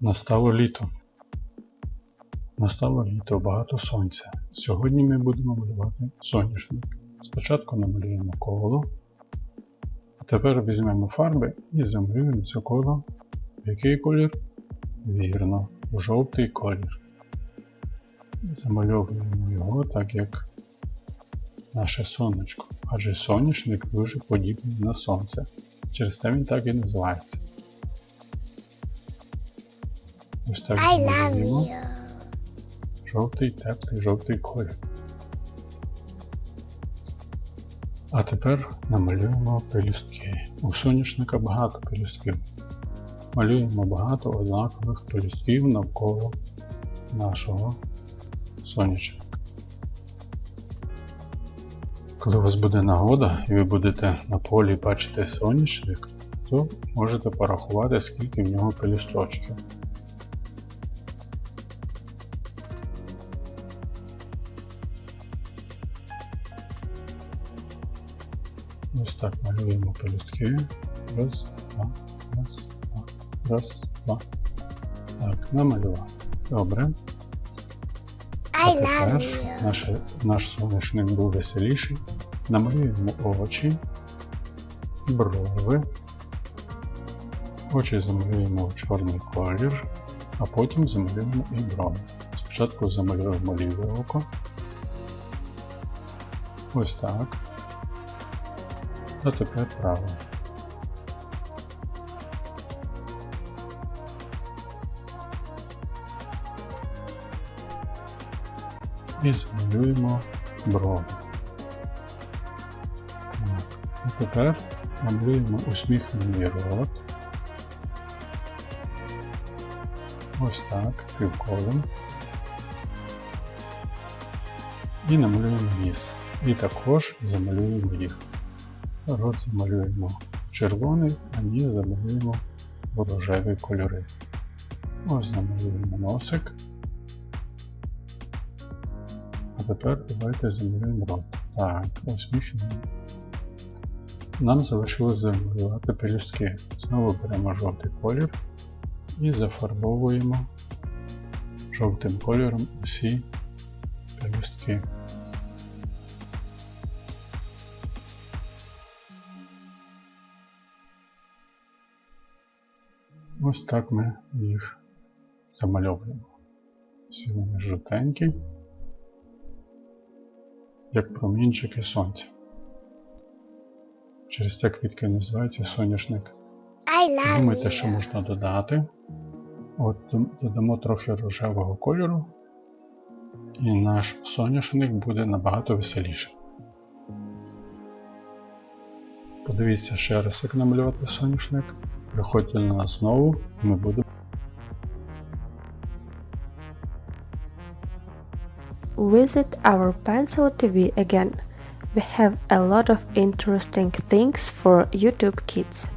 Настало літо. Настало літо, багато сонця. Сьогодні ми будемо малювати соняшник. Спочатку намалюємо коло, а тепер візьмемо фарби і замалюємо це коло. Який колір? Вірно, жовтий колір. Замальовуємо його так, як наше сонечко, адже соняшник дуже подібний на сонце. Через те він так і називається. Ось так I love you. Жовтий, теплий, жовтий колір. А тепер намалюємо пелюстки. У соняшника багато пелюстків. Малюємо багато однакових пелюстків навколо нашого сонячника. Коли у вас буде нагода і ви будете на полі бачити соняшник, то можете порахувати, скільки в нього пелюсточків. Ось так малюємо пелюстки. Раз, два, раз, два, раз, два. Так, намалював. Добре. А тепер наш, наш соняшник був веселіший. Намалюємо очі, брови. Очі замалюємо в чорний колір, а потім замалюємо і брови. Спочатку замалюємо ліве око. Ось так. А тепер праве. І замалюємо брови. Так. І тепер намалюємо усміхнений рот. Ось так, півколом. І намалюємо ніс. І також замалюємо їх. Рот замалюємо в червоний, а ніс замалюємо в рожеві кольори. Ось замалюємо носик. А тепер давайте замалюємо рот. Так, усміхнемо. Нам залишилось замалювати пелюстки. Знову беремо жовтий колір і зафарбовуємо жовтим кольором усі пелюстки. Ось так ми їх замальовуємо. Всі вони жовтенькі, як промінчики сонця. Через те квітки називається соняшник. Думайте, що можна додати. От додамо трохи рожевого кольору, і наш соняшник буде набагато веселіший. Подивіться ще раз, як намалювати соняшник. Приходьте до нас знову, і ми будемо. Visit our Pencil TV again. We have a lot of interesting things for YouTube kids.